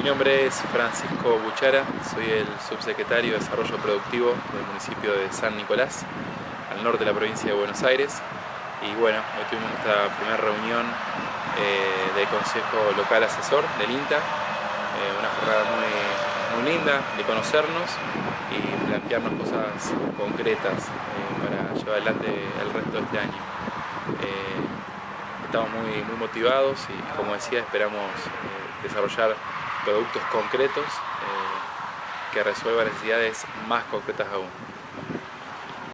Mi nombre es Francisco Buchara, soy el subsecretario de Desarrollo Productivo del municipio de San Nicolás, al norte de la provincia de Buenos Aires. Y bueno, hoy tuvimos nuestra primera reunión eh, del Consejo Local Asesor del INTA, eh, una jornada muy, linda de conocernos y plantearnos cosas concretas eh, para llevar adelante el resto de este año. estamos muy motivados y como decía esperamos desarrollar productos concretos eh, que resuelvan necesidades más concretas aún.